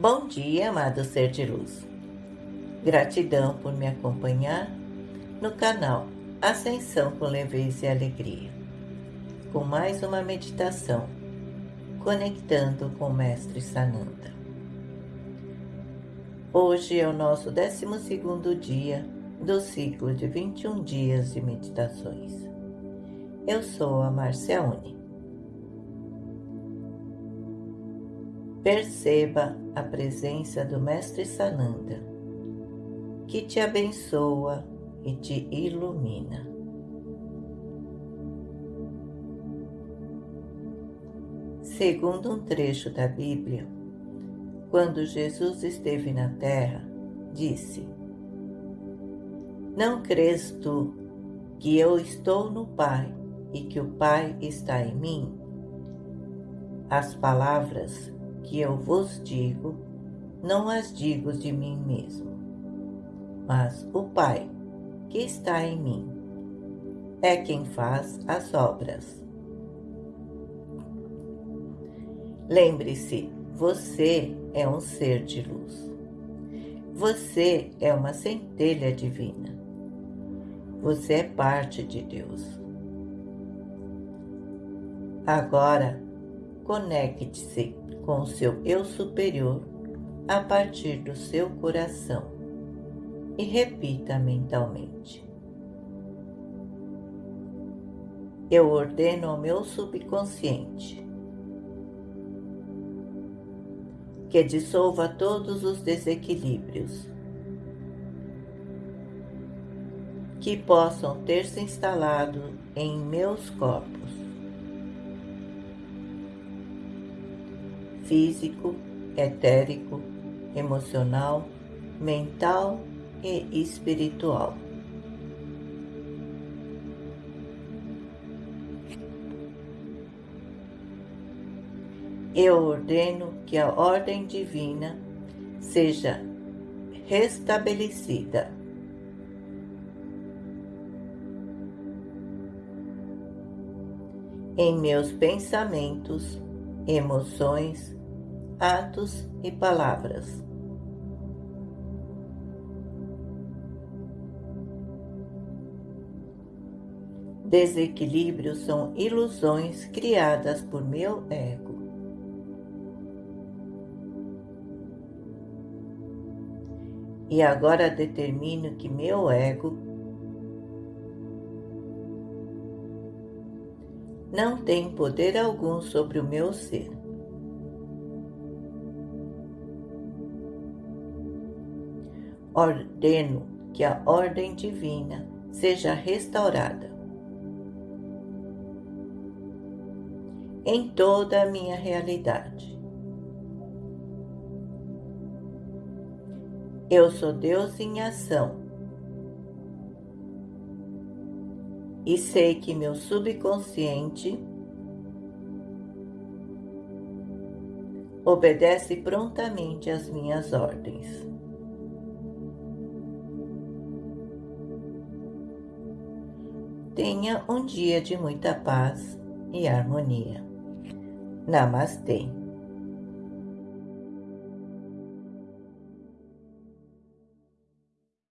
Bom dia, amado ser de luz. Gratidão por me acompanhar no canal Ascensão com Leveza e Alegria, com mais uma meditação, conectando com o Mestre Sananda. Hoje é o nosso 12 dia do ciclo de 21 dias de meditações. Eu sou a Marcia Uni. Perceba a presença do Mestre Sananda, que te abençoa e te ilumina. Segundo um trecho da Bíblia, quando Jesus esteve na terra, disse: Não crês tu que eu estou no Pai e que o Pai está em mim? As palavras que eu vos digo, não as digo de mim mesmo, mas o Pai que está em mim é quem faz as obras. Lembre-se, você é um ser de luz. Você é uma centelha divina. Você é parte de Deus. Agora, conecte-se com o seu eu superior a partir do seu coração e repita mentalmente. Eu ordeno ao meu subconsciente que dissolva todos os desequilíbrios que possam ter se instalado em meus corpos físico, etérico, emocional, mental e espiritual. Eu ordeno que a ordem divina seja restabelecida. Em meus pensamentos, emoções, atos e palavras. Desequilíbrios são ilusões criadas por meu ego. E agora determino que meu ego não tem poder algum sobre o meu ser. Ordeno que a ordem divina seja restaurada em toda a minha realidade. Eu sou Deus em ação e sei que meu subconsciente obedece prontamente às minhas ordens. Tenha um dia de muita paz e harmonia. Namastê.